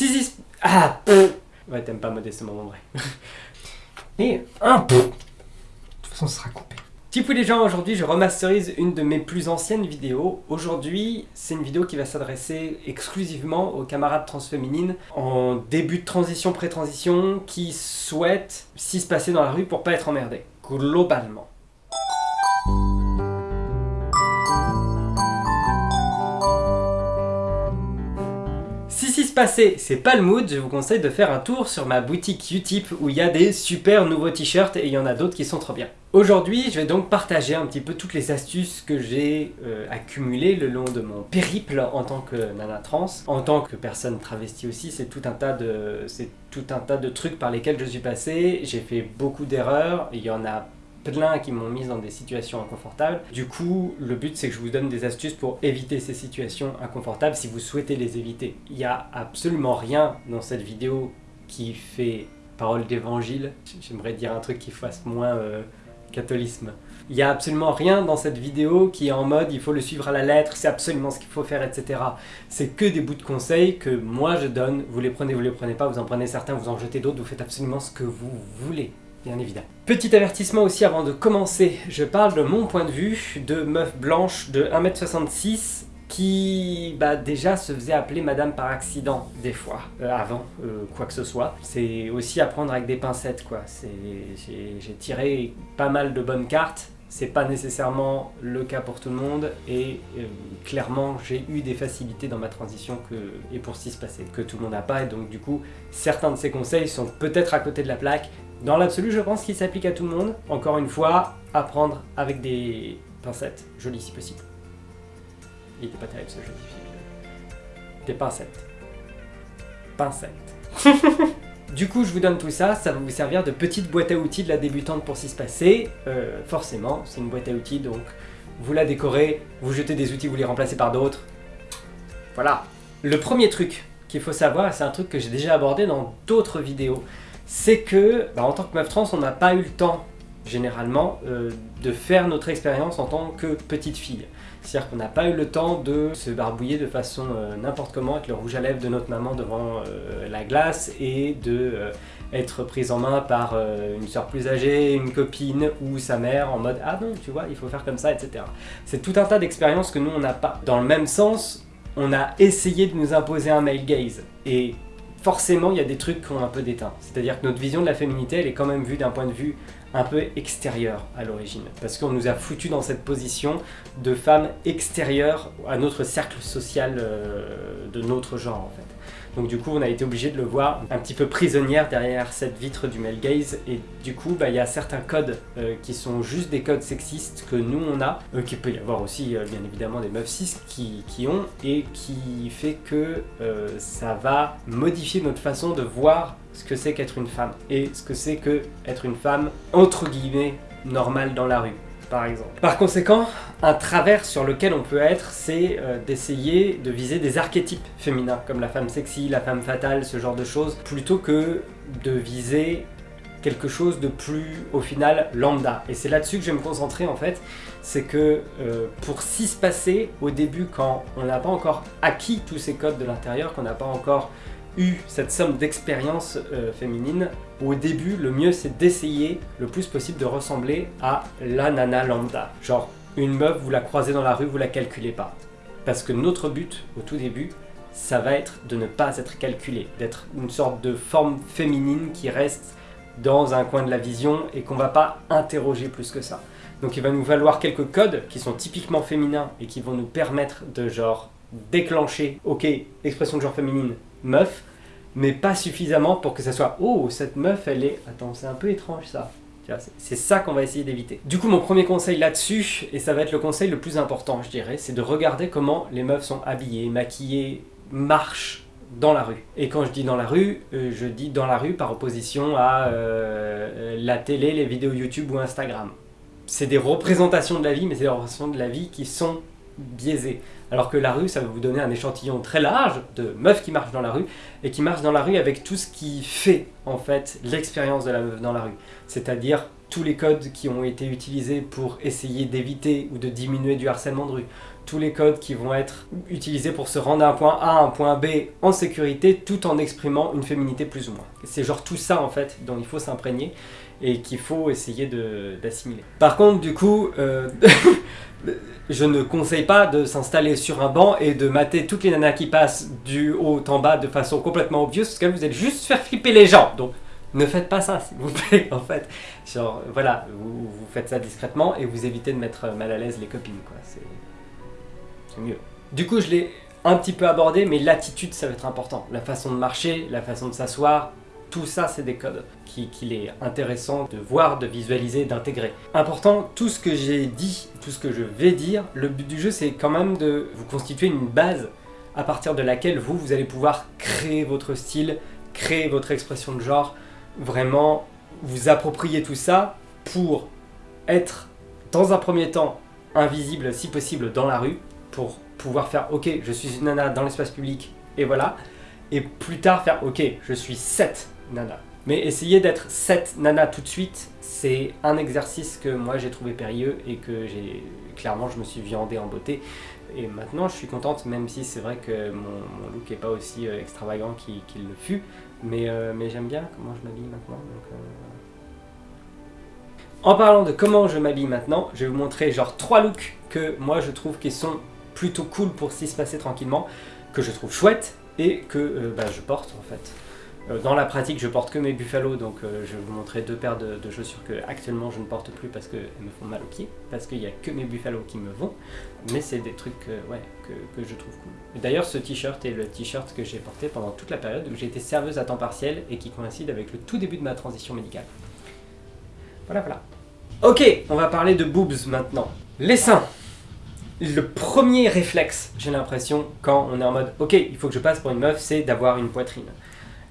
Si, si... Ah Ouais, t'aimes pas modestement mon vrai. Et un... De toute façon, ce sera coupé. Tipou les gens, aujourd'hui je remasterise une de mes plus anciennes vidéos. Aujourd'hui, c'est une vidéo qui va s'adresser exclusivement aux camarades transféminines en début de transition, pré-transition, qui souhaitent s'y se passer dans la rue pour pas être emmerdés, globalement. C'est pas le mood, je vous conseille de faire un tour sur ma boutique Utip où il y a des super nouveaux t-shirts et il y en a d'autres qui sont trop bien. Aujourd'hui, je vais donc partager un petit peu toutes les astuces que j'ai euh, accumulées le long de mon périple en tant que nana trans. En tant que personne travestie aussi, c'est tout un tas de c'est tout un tas de trucs par lesquels je suis passé. J'ai fait beaucoup d'erreurs, il y en a plein qui m'ont mis dans des situations inconfortables. Du coup, le but c'est que je vous donne des astuces pour éviter ces situations inconfortables si vous souhaitez les éviter. Il n'y a absolument rien dans cette vidéo qui fait parole d'évangile. J'aimerais dire un truc qui fasse moins euh, catholisme. Il n'y a absolument rien dans cette vidéo qui est en mode il faut le suivre à la lettre, c'est absolument ce qu'il faut faire, etc. C'est que des bouts de conseils que moi je donne, vous les prenez, vous les prenez pas, vous en prenez certains, vous en jetez d'autres, vous faites absolument ce que vous voulez bien évidemment. Petit avertissement aussi avant de commencer, je parle de mon point de vue de meuf blanche de 1m66 qui bah, déjà se faisait appeler madame par accident des fois, euh, avant euh, quoi que ce soit. C'est aussi à prendre avec des pincettes quoi, j'ai tiré pas mal de bonnes cartes, c'est pas nécessairement le cas pour tout le monde et euh, clairement j'ai eu des facilités dans ma transition que, et pour ce qui se passait que tout le monde n'a pas et donc du coup certains de ces conseils sont peut-être à côté de la plaque dans l'absolu, je pense qu'il s'applique à tout le monde. Encore une fois, apprendre avec des pincettes, joli si possible. Il était pas terrible ce jeu. Des pincettes. Pincettes. du coup, je vous donne tout ça, ça va vous servir de petite boîte à outils de la débutante pour s'y se passer. Euh, forcément, c'est une boîte à outils, donc vous la décorez, vous jetez des outils, vous les remplacez par d'autres. Voilà. Le premier truc qu'il faut savoir, c'est un truc que j'ai déjà abordé dans d'autres vidéos, c'est que, bah, en tant que meuf trans, on n'a pas eu le temps, généralement, euh, de faire notre expérience en tant que petite fille. C'est-à-dire qu'on n'a pas eu le temps de se barbouiller de façon euh, n'importe comment avec le rouge à lèvres de notre maman devant euh, la glace et de être prise en main par une soeur plus âgée, une copine ou sa mère en mode « Ah non, tu vois, il faut faire comme ça, etc. » C'est tout un tas d'expériences que nous, on n'a pas. Dans le même sens, on a essayé de nous imposer un male gaze. Et forcément il y a des trucs qui ont un peu d'éteint. C'est-à-dire que notre vision de la féminité, elle est quand même vue d'un point de vue un peu extérieur à l'origine. Parce qu'on nous a foutu dans cette position de femme extérieure à notre cercle social euh, de notre genre en fait. Donc du coup, on a été obligé de le voir un petit peu prisonnière derrière cette vitre du male gaze. Et du coup, bah, il y a certains codes euh, qui sont juste des codes sexistes que nous on a, euh, qu'il peut y avoir aussi euh, bien évidemment des meufs cis qui, qui, ont, et qui fait que ça va modifier notre façon de voir ce que c'est qu'être une femme. Et ce que c'est que être une femme, entre guillemets, normale dans la rue par conséquent, un travers sur lequel on peut être, c'est euh, d'essayer de viser des archétypes féminins, comme la femme sexy, la femme fatale, ce genre de choses, plutôt que de viser quelque chose de plus, au final, lambda. Et c'est là-dessus que je vais me concentrer en fait, c'est que euh, pour s'y se passer, au début, quand on n'a pas encore acquis tous ces codes de l'intérieur, qu'on n'a pas encore eu cette somme d'expérience euh, féminine, au début, le mieux c'est d'essayer le plus possible de ressembler à la nana lambda. Genre, une meuf, vous la croisez dans la rue, vous la calculez pas. Parce que notre but, au tout début, ça va être de ne pas être calculé, d'être une sorte de forme féminine qui reste dans un coin de la vision et qu'on va pas interroger plus que ça. Donc il va nous falloir quelques codes qui sont typiquement féminins et qui vont nous permettre de genre déclencher, ok, expression de genre féminine, meuf, mais pas suffisamment pour que ça soit « Oh, cette meuf, elle est... Attends, c'est un peu étrange ça. » C'est ça qu'on va essayer d'éviter. Du coup, mon premier conseil là-dessus, et ça va être le conseil le plus important, je dirais, c'est de regarder comment les meufs sont habillées, maquillées, marchent dans la rue. Et quand je dis dans la rue, euh, je dis dans la rue par opposition à euh, la télé, les vidéos YouTube ou Instagram. C'est des représentations de la vie, mais c'est des représentations de la vie qui sont biaisées. Alors que la rue, ça va vous donner un échantillon très large de meufs qui marchent dans la rue, et qui marchent dans la rue avec tout ce qui fait, en fait, l'expérience de la meuf dans la rue. C'est-à-dire tous les codes qui ont été utilisés pour essayer d'éviter ou de diminuer du harcèlement de rue, tous les codes qui vont être utilisés pour se rendre d'un point A un point B en sécurité tout en exprimant une féminité plus ou moins. C'est genre tout ça en fait dont il faut s'imprégner et qu'il faut essayer d'assimiler. Par contre du coup, euh, je ne conseille pas de s'installer sur un banc et de mater toutes les nanas qui passent du haut en bas de façon complètement obvious parce que vous êtes juste faire flipper les gens. Donc ne faites pas ça s'il vous plaît en fait. Genre voilà, vous, vous, faites ça discrètement et vous évitez de mettre mal à l'aise les copines quoi. C'est mieux. Du coup, je l'ai un petit peu abordé, mais l'attitude, ça va être important. La façon de marcher, la façon de s'asseoir, tout ça, c'est des codes qu'il est intéressant de voir, de visualiser, d'intégrer. Important, tout ce que j'ai dit, tout ce que je vais dire, le but du jeu, c'est quand même de vous constituer une base à partir de laquelle vous, vous allez pouvoir créer votre style, créer votre expression de genre, vraiment vous approprier tout ça pour être, dans un premier temps, invisible si possible dans la rue, pour pouvoir faire « Ok, je suis une nana dans l'espace public, et voilà », et plus tard faire « Ok, je suis 7 Nana. Mais essayer d'être 7 nanas tout de suite, c'est un exercice que moi j'ai trouvé périlleux et que j'ai clairement je me suis viandé en beauté. Et maintenant je suis contente, même si c'est vrai que mon, look n'est pas aussi euh, extravagant qu'il le fut. Euh, mais, j'aime bien comment je m'habille maintenant. Euh. En parlant de comment je m'habille maintenant, je vais vous montrer genre 3 looks que moi je trouve qui sont plutôt cool pour s'y passer tranquillement, que je trouve chouette et que bah, je porte en fait. Euh, dans la pratique, je porte que mes Buffalo, donc euh, je vais vous montrer deux paires de, chaussures que actuellement je ne porte plus parce qu'elles me font mal aux pieds, parce qu'il n'y a que mes Buffalo qui me vont, mais c'est des trucs que, que, je trouve cool. D'ailleurs, ce t-shirt est le t-shirt que j'ai porté pendant toute la période où été serveuse à temps partiel et qui coïncide avec le tout début de ma transition médicale. Voilà, voilà. Ok, on va parler de boobs maintenant. Les seins le premier réflexe, j'ai l'impression, quand on est en mode « Ok, il faut que je passe pour une meuf », c'est d'avoir une poitrine.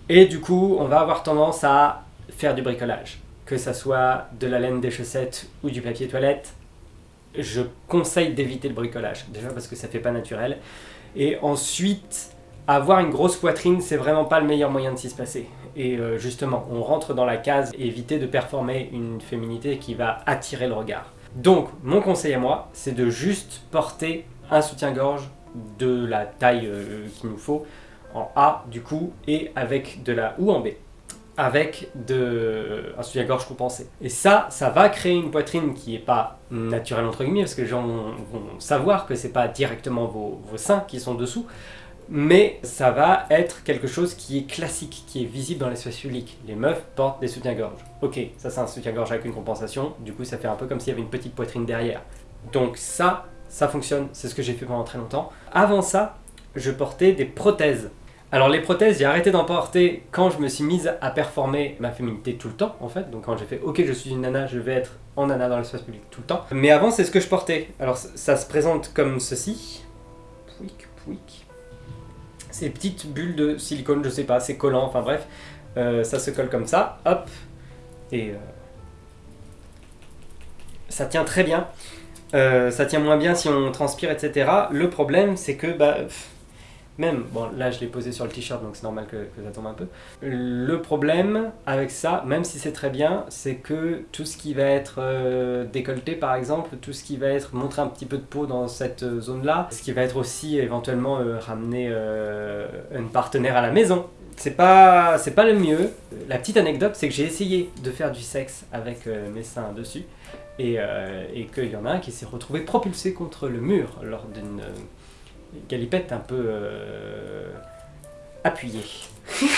Et du coup, on va avoir tendance à faire du bricolage. Que ça soit de la laine des chaussettes ou du papier toilette, je conseille d'éviter le bricolage. Déjà parce que ça fait pas naturel. Et ensuite, avoir une grosse poitrine, c'est vraiment pas le meilleur moyen de s'y se passer. Et euh, justement, on rentre dans la case éviter de performer une féminité qui va attirer le regard. Donc, mon conseil à moi, c'est de juste porter un soutien-gorge de la taille euh, qu'il nous faut, en A du coup, et avec de la ou en B, avec de, un soutien-gorge compensé. Et ça, ça va créer une poitrine qui n'est pas naturelle entre guillemets, parce que les gens vont, savoir que c'est pas directement vos seins qui sont dessous, mais ça va être quelque chose qui est classique, qui est visible dans l'espace public. Les meufs portent des soutiens-gorge. Ok, ça c'est un soutien-gorge avec une compensation, du coup ça fait un peu comme s'il y avait une petite poitrine derrière. Donc ça, ça fonctionne, c'est ce que j'ai fait pendant très longtemps. Avant ça, je portais des prothèses. Alors les prothèses, j'ai arrêté d'en porter quand je me suis mise à performer ma féminité tout le temps en fait. Donc quand j'ai fait ok je suis une nana, je vais être en nana dans l'espace public tout le temps. Mais avant c'est ce que je portais. Alors ça se présente comme ceci. Pouic, pouic ces petites bulles de silicone, je sais pas, c'est collant, enfin bref, euh, ça se colle comme ça, hop, et euh, ça tient très bien. Euh, ça tient moins bien si on transpire, etc. Le problème, c'est que, bah, même, bon là je l'ai posé sur le t-shirt donc c'est normal que, ça tombe un peu. Le problème avec ça, même si c'est très bien, c'est que tout ce qui va être euh, décolleté par exemple, tout ce qui va être montrer un petit peu de peau dans cette euh, zone là, ce qui va être aussi éventuellement euh, ramener un partenaire à la maison, c'est pas, pas le mieux. La petite anecdote, c'est que j'ai essayé de faire du sexe avec mes seins dessus, et qu'il y en a un qui s'est retrouvé propulsé contre le mur lors d'une galipette un peu euh, appuyée.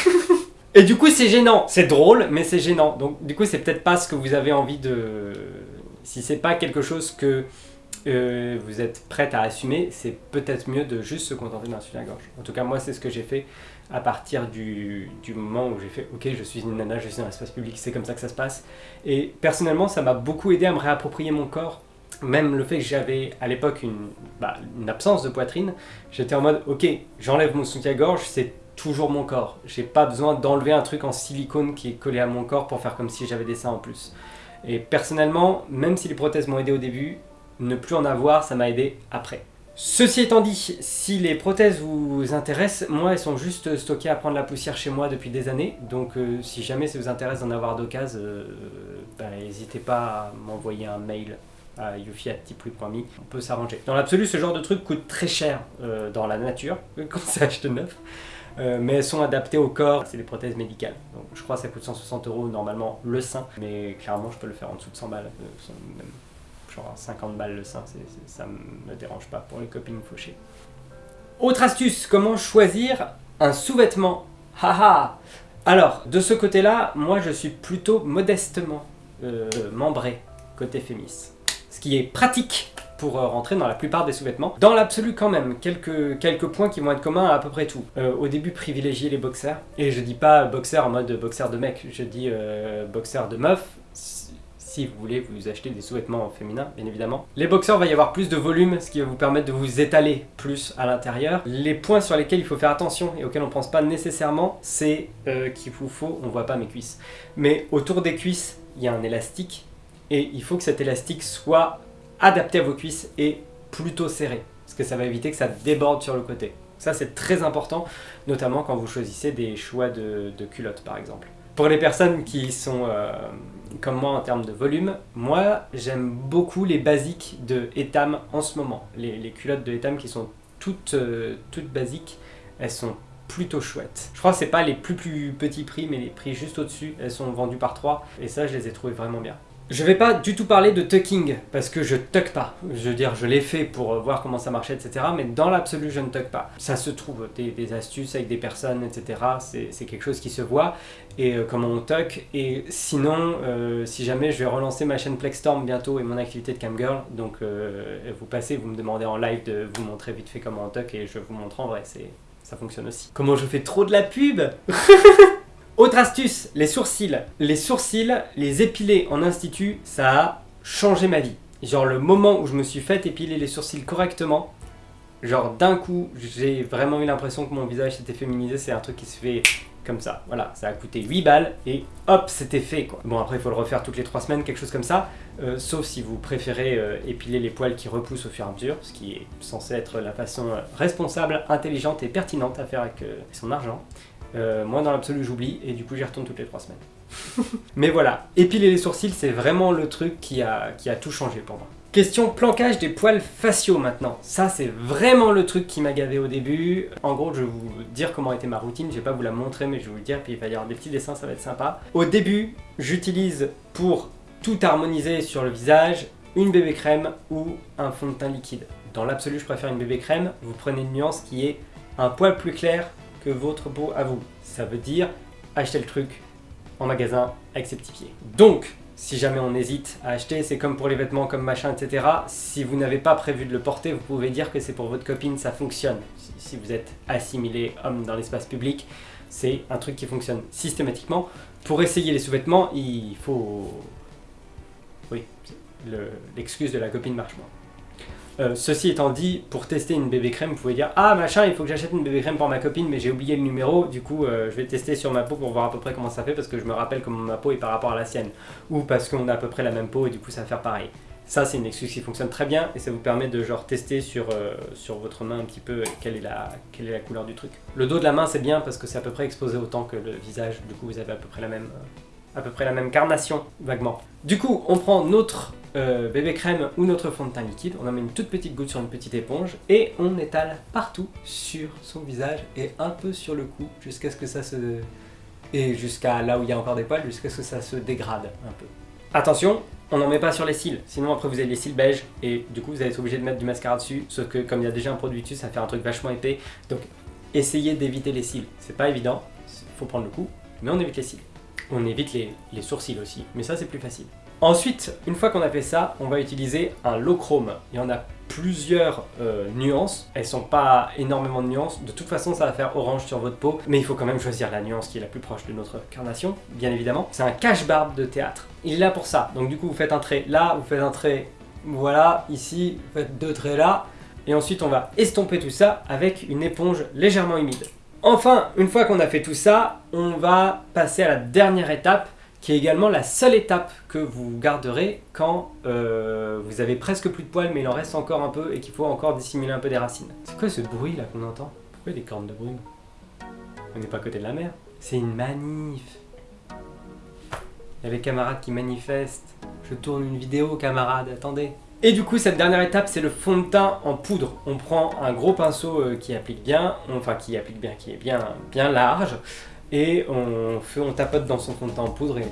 Et du coup c'est gênant, c'est drôle mais c'est gênant, donc du coup c'est peut-être pas ce que vous avez envie de... Si c'est pas quelque chose que euh, vous êtes prête à assumer, c'est peut-être mieux de juste se contenter d'un soutien-gorge. En tout cas moi c'est ce que j'ai fait à partir du, du moment où j'ai fait « Ok, je suis une nana, je suis dans l'espace public, c'est comme ça que ça se passe ». Et personnellement ça m'a beaucoup aidé à me réapproprier mon corps même le fait que j'avais à l'époque bah, une, absence de poitrine, j'étais en mode ok, j'enlève mon soutien-gorge, c'est toujours mon corps. J'ai pas besoin d'enlever un truc en silicone qui est collé à mon corps pour faire comme si j'avais des seins en plus. Et personnellement, même si les prothèses m'ont aidé au début, ne plus en avoir, ça m'a aidé après. Ceci étant dit, si les prothèses vous intéressent, moi elles sont juste stockées à prendre la poussière chez moi depuis des années, donc euh, si jamais ça vous intéresse d'en avoir d'occasion, euh, bah, n'hésitez pas à m'envoyer un mail à prix.me, on peut s'arranger. Dans l'absolu, ce genre de truc coûte très cher euh, dans la nature, quand c'est acheté neuf. Euh, mais elles sont adaptées au corps, c'est des prothèses médicales. Donc je crois que ça coûte 160 euros normalement le sein, mais clairement je peux le faire en dessous de 100 balles, euh, genre 50 balles le sein, ça me dérange pas pour les copines fauchées. Autre astuce, comment choisir un sous-vêtement? Haha Alors, de ce côté-là, moi je suis plutôt modestement membré côté fémis. Ce qui est pratique pour euh, rentrer dans la plupart des sous-vêtements. Dans l'absolu quand même, quelques, quelques points qui vont être communs à à peu près tout. Euh, au début, privilégier les boxers. Et je dis pas boxer en mode boxer de mec, je dis euh, boxer de meuf. Si vous voulez vous acheter des sous-vêtements féminins, bien évidemment. Les boxers, va y avoir plus de volume, ce qui va vous permettre de vous étaler plus à l'intérieur. Les points sur lesquels il faut faire attention et auxquels on pense pas nécessairement, c'est qu'il vous faut, on voit pas mes cuisses, mais autour des cuisses, il y a un élastique et il faut que cet élastique soit adapté à vos cuisses et plutôt serré, parce que ça va éviter que ça déborde sur le côté. Ça c'est très important, notamment quand vous choisissez des choix de, culottes par exemple. Pour les personnes qui sont euh, comme moi en termes de volume, moi j'aime beaucoup les basiques de Etam en ce moment. Les, culottes de Etam qui sont toutes, euh, toutes basiques, elles sont plutôt chouettes. Je crois que c'est pas les plus plus petits prix, mais les prix juste au-dessus, elles sont vendues par 3, et ça je les ai trouvées vraiment bien. Je vais pas du tout parler de tucking, parce que je tuck pas. Je veux dire, je l'ai fait pour euh, voir comment ça marchait, etc. Mais dans l'absolu, je ne tuck pas. Ça se trouve, des, astuces avec des personnes, etc. C'est quelque chose qui se voit. Et euh, comment on tuck. Et sinon, euh, si jamais je vais relancer ma chaîne Plexstorm bientôt et mon activité de camgirl, donc vous passez, vous me demandez en live de vous montrer vite fait comment on tuck et je vous montre en vrai, ça fonctionne aussi. Comment je fais trop de la pub? Autre astuce, les sourcils. Les sourcils, les épiler en institut, ça a changé ma vie. Genre le moment où je me suis fait épiler les sourcils correctement, genre d'un coup, j'ai vraiment eu l'impression que mon visage s'était féminisé, c'est un truc qui se fait comme ça. Voilà, ça a coûté 8 balles et hop, c'était fait quoi. Bon après il faut le refaire toutes les 3 semaines, quelque chose comme ça, euh, sauf si vous préférez euh, épiler les poils qui repoussent au fur et à mesure, ce qui est censé être la façon euh, responsable, intelligente et pertinente à faire avec son argent. Euh, moi, dans l'absolu, j'oublie et du coup, j'y retourne toutes les trois semaines. Mais voilà, épiler les sourcils, c'est vraiment le truc qui a, qui a tout changé pour moi. Question plancage des poils faciaux maintenant. Ça, c'est vraiment le truc qui m'a gavé au début. En gros, je vais vous dire comment était ma routine. Je vais pas vous la montrer, mais je vais vous le dire, puis il va y avoir des petits dessins, ça va être sympa. Au début, j'utilise pour tout harmoniser sur le visage une bébé crème ou un fond de teint liquide. Dans l'absolu, je préfère une bébé crème. Vous prenez une nuance qui est un poil plus clair que votre peau à vous. Ça veut dire acheter le truc en magasin avec ses petits pieds. Donc, si jamais on hésite à acheter, c'est comme pour les vêtements, comme machin, etc. Si vous n'avez pas prévu de le porter, vous pouvez dire que c'est pour votre copine, ça fonctionne. Si vous êtes assimilé homme dans l'espace public, c'est un truc qui fonctionne systématiquement. Pour essayer les sous-vêtements, il faut... Oui, l'excuse de la copine marche moins. Euh, ceci étant dit, pour tester une bébé crème, vous pouvez dire « Ah machin, il faut que j'achète une bébé crème pour ma copine, mais j'ai oublié le numéro, du coup euh, je vais tester sur ma peau pour voir à peu près comment ça fait parce que je me rappelle comment ma peau est par rapport à la sienne. » Ou parce qu'on a à peu près la même peau et du coup ça va faire pareil. Ça c'est une excuse qui fonctionne très bien et ça vous permet de genre tester sur, euh, sur votre main un petit peu quelle est, la, quelle est la couleur du truc. Le dos de la main c'est bien parce que c'est à peu près exposé autant que le visage, du coup vous avez à peu près la même, à peu près la même carnation, vaguement. Du coup, on prend notre euh, bébé crème ou notre fond de teint liquide, on en met une toute petite goutte sur une petite éponge et on étale partout sur son visage et un peu sur le cou jusqu'à ce que ça se... et jusqu'à là où il y a encore des poils, jusqu'à ce que ça se dégrade un peu. Attention, on n'en met pas sur les cils, sinon après vous avez les cils beige et du coup vous allez être obligé de mettre du mascara dessus, sauf que comme il y a déjà un produit dessus, ça fait un truc vachement épais, donc essayez d'éviter les cils. C'est pas évident, faut prendre le coup, mais on évite les cils. On évite les, sourcils aussi, mais ça c'est plus facile. Ensuite, une fois qu'on a fait ça, on va utiliser un low chrome. Il y en a plusieurs euh, nuances, elles sont pas énormément de nuances, de toute façon ça va faire orange sur votre peau, mais il faut quand même choisir la nuance qui est la plus proche de notre carnation, bien évidemment. C'est un cache-barbe de théâtre, il est là pour ça, donc du coup vous faites un trait là, vous faites un trait voilà, ici, vous faites deux traits là, et ensuite on va estomper tout ça avec une éponge légèrement humide. Enfin, une fois qu'on a fait tout ça, on va passer à la dernière étape, qui est également la seule étape que vous garderez quand euh, vous avez presque plus de poils, mais il en reste encore un peu et qu'il faut encore dissimuler un peu des racines. C'est quoi ce bruit là qu'on entend? Pourquoi des cornes de brume? On n'est pas à côté de la mer. C'est une manif. Il y a les camarades qui manifestent. Je tourne une vidéo, camarade, attendez. Et du coup, cette dernière étape, c'est le fond de teint en poudre. On prend un gros pinceau euh, qui applique bien, enfin qui applique bien, qui est bien, bien large, et on, fait, tapote dans son fond de teint en poudre et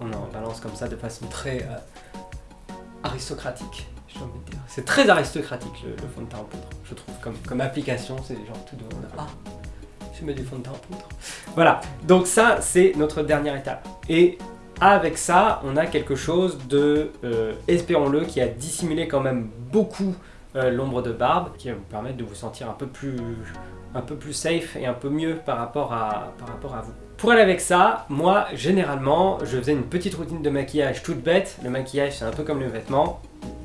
on en balance comme ça de façon très euh, aristocratique. C'est très aristocratique le, fond de teint en poudre, je trouve, comme, comme application, c'est genre tout de monde. Ah, je mets du fond de teint en poudre. Voilà, donc ça, c'est notre dernière étape. Et avec ça, on a quelque chose de, euh, espérons-le, qui a dissimulé quand même beaucoup euh, l'ombre de barbe, qui va vous permettre de vous sentir un peu plus, un peu plus safe et un peu mieux par rapport à, par rapport à vous. Pour aller avec ça, moi, généralement, je faisais une petite routine de maquillage toute bête. Le maquillage, c'est un peu comme le vêtement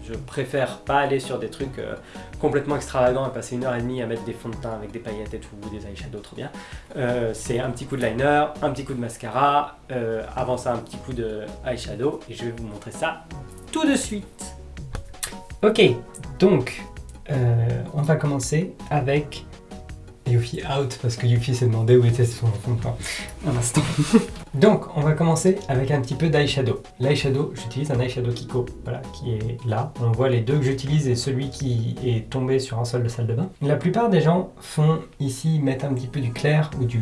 je préfère pas aller sur des trucs euh, complètement extravagants et passer une heure et demie à mettre des fonds de teint avec des paillettes et tout, ou des eyeshadows trop bien. Euh, c'est un petit coup de liner, un petit coup de mascara, euh, avant ça un petit coup de eyeshadow, et je vais vous montrer ça tout de suite. Ok, donc on va commencer avec Yuffie out parce que Yuffie s'est demandé où était son fond de teint. Un instant. Donc, on va commencer avec un petit peu d'eyeshadow. L'eyeshadow, j'utilise un eyeshadow Kiko, voilà, qui est là. On voit les deux que j'utilise et celui qui est tombé sur un sol de salle de bain. La plupart des gens font ici mettre un petit peu du clair ou du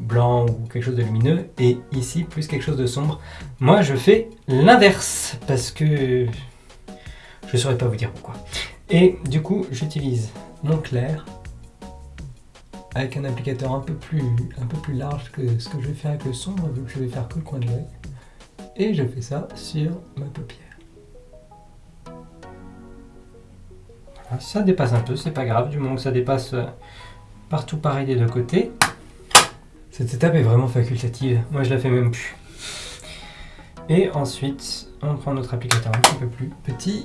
blanc ou quelque chose de lumineux et ici plus quelque chose de sombre. Moi, je fais l'inverse parce que je saurais pas vous dire pourquoi. Et du coup, j'utilise mon clair avec un applicateur un peu plus, large que ce que je vais faire avec le sombre, vu que je vais faire que le coin de l'œil. Et je fais ça sur ma paupière. Ça dépasse un peu, c'est pas grave, du moment que ça dépasse euh, partout pareil des deux côtés. Cette étape est vraiment facultative, moi je la fais même plus. Et ensuite, on prend notre applicateur un petit peu plus petit.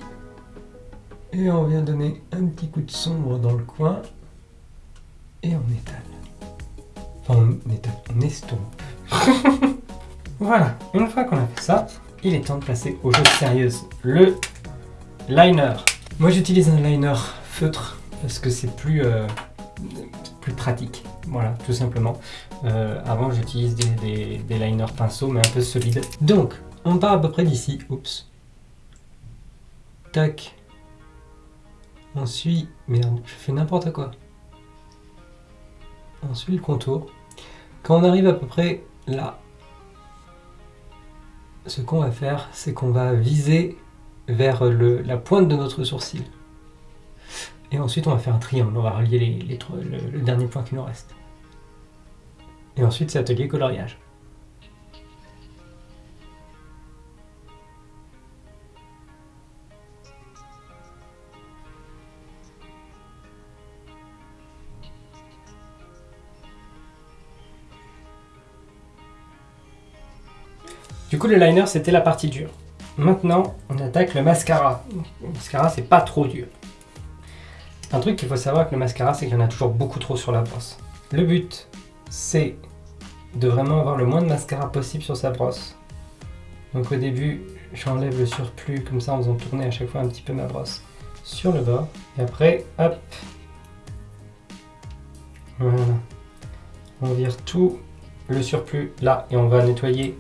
Et on vient donner un petit coup de sombre dans le coin et on étale. Enfin, on étale, on estompe. voilà, une fois qu'on a fait ça, il est temps de passer aux choses sérieuses. Le liner. Moi j'utilise un liner feutre parce que c'est plus, euh, plus pratique. Voilà, tout simplement. Euh, avant j'utilise des, des liners pinceaux mais un peu solides. Donc, on part à peu près d'ici. Oups. Tac. On suit... Merde, je fais n'importe quoi on suit le contour. Quand on arrive à peu près là, ce qu'on va faire, c'est qu'on va viser vers le, la pointe de notre sourcil. Et ensuite, on va faire un triangle. On va relier les, les, le, le dernier point qui nous reste. Et ensuite, c'est atelier coloriage. Le liner, c'était la partie dure. Maintenant, on attaque le mascara. Le mascara, c'est pas trop dur. Un truc qu'il faut savoir avec le mascara, c'est qu'il y en a toujours beaucoup trop sur la brosse. Le but, c'est de vraiment avoir le moins de mascara possible sur sa brosse. Donc au début, j'enlève le surplus comme ça en faisant tourner à chaque fois un petit peu ma brosse sur le bord. Et après, hop, voilà. On vire tout le surplus là et on va nettoyer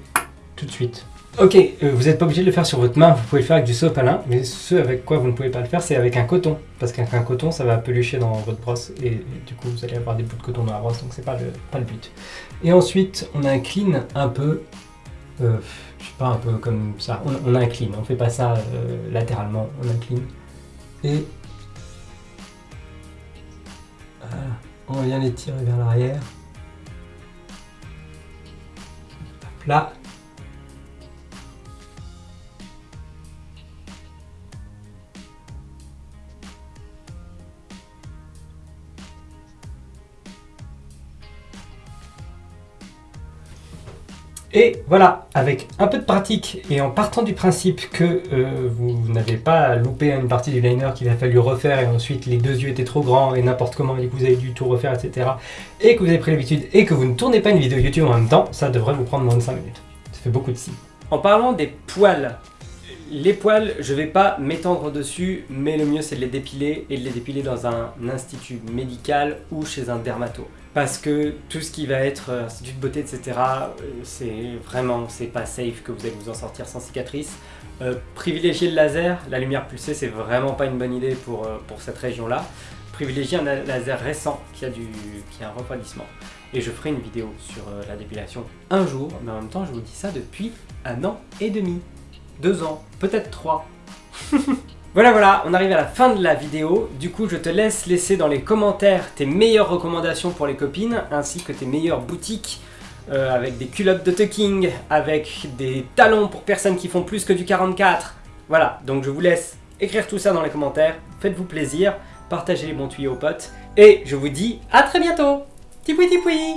tout de suite. Ok, euh, vous n'êtes pas obligé de le faire sur votre main, vous pouvez le faire avec du sopalin, mais ce avec quoi vous ne pouvez pas le faire, c'est avec un coton. Parce qu'avec un coton, ça va pelucher dans votre brosse, et, du coup, vous allez avoir des bouts de coton dans la brosse, donc c'est pas le, pas le but. Et ensuite, on incline un peu, euh, je sais pas, un peu comme ça, on, incline, on fait pas ça euh, latéralement, on incline. Et on vient les tirer vers l'arrière. Là, Et voilà, avec un peu de pratique et en partant du principe que euh, vous n'avez pas loupé une partie du liner qu'il a fallu refaire et ensuite les deux yeux étaient trop grands et n'importe comment et que vous avez dû tout refaire, etc. Et que vous avez pris l'habitude et que vous ne tournez pas une vidéo YouTube en même temps, ça devrait vous prendre moins de 5 minutes. Ça fait beaucoup de si. En parlant des poils, les poils, je vais pas m'étendre dessus, mais le mieux c'est de les dépiler et de les dépiler dans un institut médical ou chez un dermato. Parce que tout ce qui va être euh, institut de beauté, etc., euh, c'est vraiment, c'est pas safe que vous allez vous en sortir sans cicatrice. Euh, privilégier le laser, la lumière pulsée, c'est vraiment pas une bonne idée pour, euh, pour cette région-là. Privilégier un la- laser récent qui a, du, qui a un refroidissement. Et je ferai une vidéo sur euh, la dépilation un jour, mais en même temps, je vous dis ça depuis un an et demi. Deux ans, peut-être trois. Voilà, voilà, on arrive à la fin de la vidéo. Du coup, je te laisse laisser dans les commentaires tes meilleures recommandations pour les copines, ainsi que tes meilleures boutiques euh, avec des culottes de tucking, avec des talons pour personnes qui font plus que du 44. Voilà, donc je vous laisse écrire tout ça dans les commentaires. Faites-vous plaisir, partagez les bons tuyaux aux potes, et je vous dis à très bientôt. Tipoui tipoui